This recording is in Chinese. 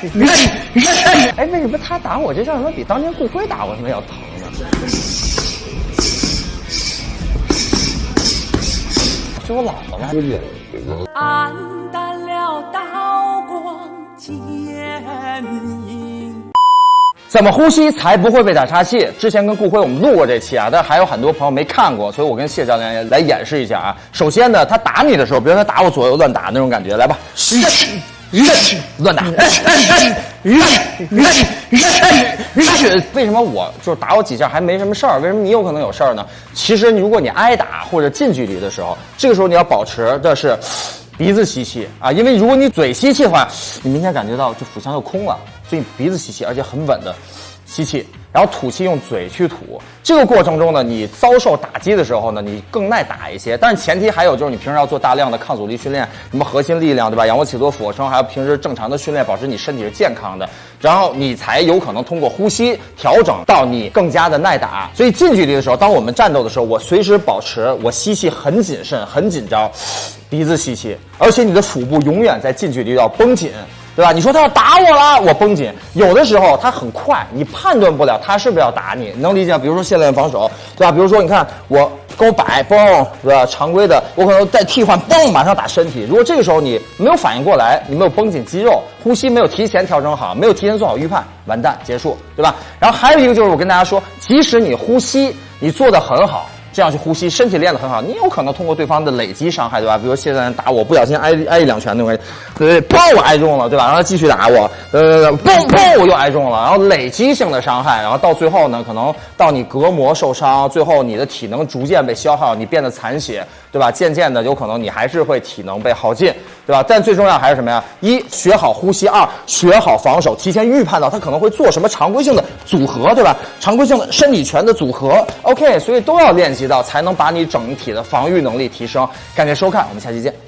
哎，为什么他打我这下怎么比当年顾辉打我他妈要疼呢？是我老了吗？暗淡了刀光剑影。怎么呼吸才不会被打岔气？之前跟顾辉我们录过这期啊，但是还有很多朋友没看过，所以我跟谢教练来演示一下啊。首先呢，他打你的时候，比如他打我左右乱打那种感觉，来吧，乱打，为什么我就是打我几下还没什么事儿？为什么你有可能有事儿呢？其实如果你挨打或者近距离的时候，这个时候你要保持的是鼻子吸气啊，因为如果你嘴吸气的话，你明显感觉到这腹腔就空了，所以鼻子吸气，而且很稳的吸气，然后吐气用嘴去吐。这个过程中呢，你遭受打击的时候呢，你更耐打一些。但是前提还有就是你平时要做大量的抗阻力训练，什么核心力量对吧？仰卧起坐、俯卧撑，还有平时正常的训练，保持你身体是健康的，然后你才有可能通过呼吸调整到你更加的耐打。所以近距离的时候，当我们战斗的时候，我随时保持我吸气很谨慎、很紧张，鼻子吸气，而且你的腹部永远在近距离要绷紧。对吧？你说他要打我了，我绷紧。有的时候他很快，你判断不了他是不是要打你，能理解？比如说现在防守，对吧？比如说你看我跟我摆嘣，对吧？常规的，我可能再替换嘣，马上打身体。如果这个时候你没有反应过来，你没有绷紧肌肉，呼吸没有提前调整好，没有提前做好预判，完蛋，结束，对吧？然后还有一个就是我跟大家说，即使你呼吸你做的很好。这样去呼吸，身体练得很好，你有可能通过对方的累积伤害，对吧？比如现在打我，不小心挨挨一两拳那种感觉，对对，嘣我挨中了，对吧？然后继续打我，呃，嘣嘣我又挨中了，然后累积性的伤害，然后到最后呢，可能到你隔膜受伤，最后你的体能逐渐被消耗，你变得残血，对吧？渐渐的有可能你还是会体能被耗尽，对吧？但最重要还是什么呀？一学好呼吸，二学好防守，提前预判到他可能会做什么常规性的组合，对吧？常规性的身体拳的组合，OK，所以都要练才能把你整体的防御能力提升。感谢收看，我们下期见。